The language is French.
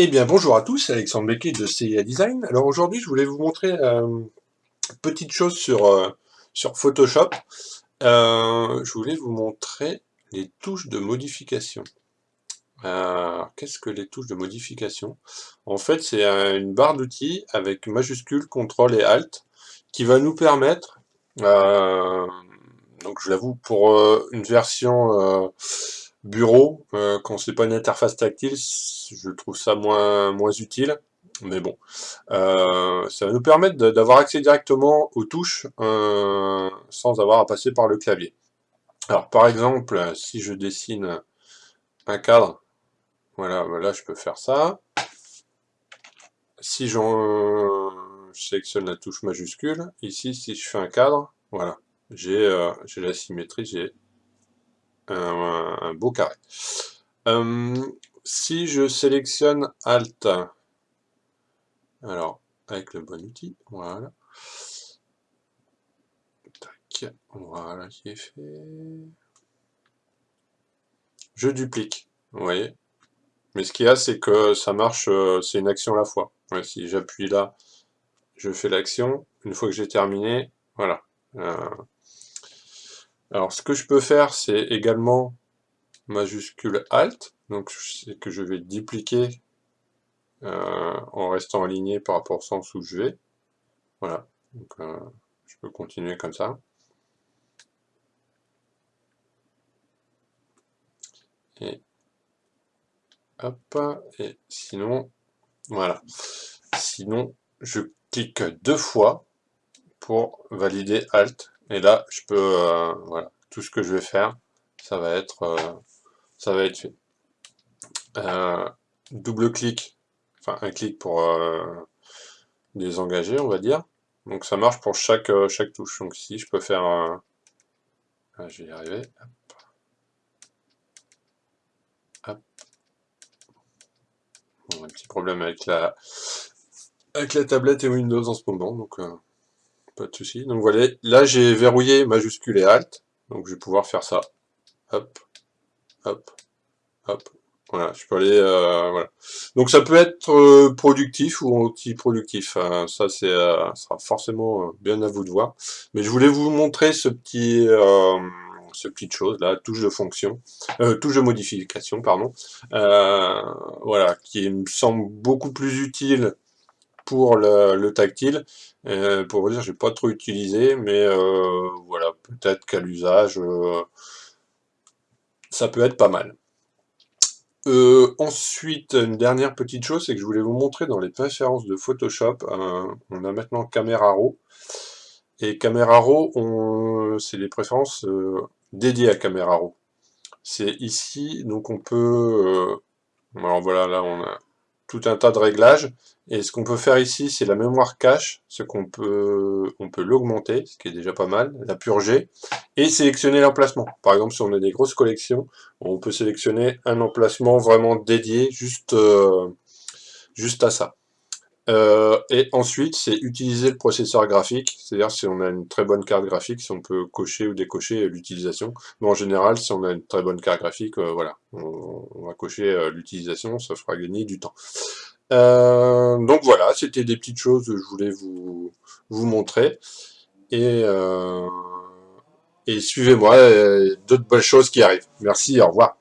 Eh bien bonjour à tous, Alexandre Becquet de CIA Design. Alors aujourd'hui je voulais vous montrer euh, une petite chose sur, euh, sur Photoshop. Euh, je voulais vous montrer les touches de modification. Qu'est-ce que les touches de modification? En fait c'est une barre d'outils avec majuscule, CTRL et ALT qui va nous permettre, donc je l'avoue pour une version bureau, euh, quand c'est pas une interface tactile, je trouve ça moins, moins utile. Mais bon, euh, ça va nous permettre d'avoir accès directement aux touches euh, sans avoir à passer par le clavier. Alors par exemple, si je dessine un cadre, voilà, voilà je peux faire ça. Si je sélectionne la touche majuscule, ici si je fais un cadre, voilà, j'ai la symétrie, j'ai un, beau carré. Euh, si je sélectionne Alt, alors avec le bon outil, voilà. voilà qui est fait. Je duplique, vous voyez. Mais ce qu'il y a, c'est que ça marche, euh, c'est une action à la fois. si j'appuie là, je fais l'action. Une fois que j'ai terminé, voilà. Euh, alors, ce que je peux faire, c'est également majuscule Alt, donc c'est que je vais dupliquer euh, en restant aligné par rapport au sens où je vais. Voilà, donc euh, je peux continuer comme ça. Et hop, et sinon, voilà. Sinon, je clique deux fois pour valider Alt et là, je peux, euh, voilà, tout ce que je vais faire, ça va être, ça va être fait. Euh, double clic, enfin un clic pour désengager, on va dire. Donc ça marche pour chaque, chaque touche. Donc ici, je peux faire un... Ah, je vais y arriver. Hop. un petit problème avec la, avec la tablette et Windows en ce moment, donc pas de souci. Donc voilà, là j'ai verrouillé majuscule et alt, donc je vais pouvoir faire ça. Hop, hop, hop. Voilà, je peux aller, euh, voilà. Donc ça peut être euh, productif ou anti-productif. Hein. Ça c'est euh, sera forcément bien à vous de voir. Mais je voulais vous montrer ce petit, ce petite chose là, touche de fonction, touche de modification, pardon. voilà, qui me semble beaucoup plus utile pour le, tactile. Euh, pour vous dire, j'ai pas trop utilisé, mais euh, voilà, peut-être qu'à l'usage, euh, ça peut être pas mal. ensuite, une dernière petite chose, c'est que je voulais vous montrer dans les préférences de Photoshop, on a maintenant Camera Raw, et Camera Raw, c'est les préférences dédiées à Camera Raw. C'est ici, donc on peut, alors voilà, là on a tout un tas de réglages. Et ce qu'on peut faire ici, c'est la mémoire cache, ce qu'on peut, on peut l'augmenter, ce qui est déjà pas mal, la purger, et sélectionner l'emplacement. Par exemple, si on a des grosses collections, on peut sélectionner un emplacement vraiment dédié juste, euh, juste à ça. Euh, et ensuite, c'est utiliser le processeur graphique, c'est-à-dire si on a une très bonne carte graphique, si on peut cocher ou décocher l'utilisation. Mais en général, si on a une très bonne carte graphique, euh, voilà, on, va cocher euh, l'utilisation, ça fera gagner du temps. donc voilà, c'était des petites choses que je voulais vous, vous montrer. Et, et suivez-moi, d'autres bonnes choses qui arrivent. Merci, au revoir.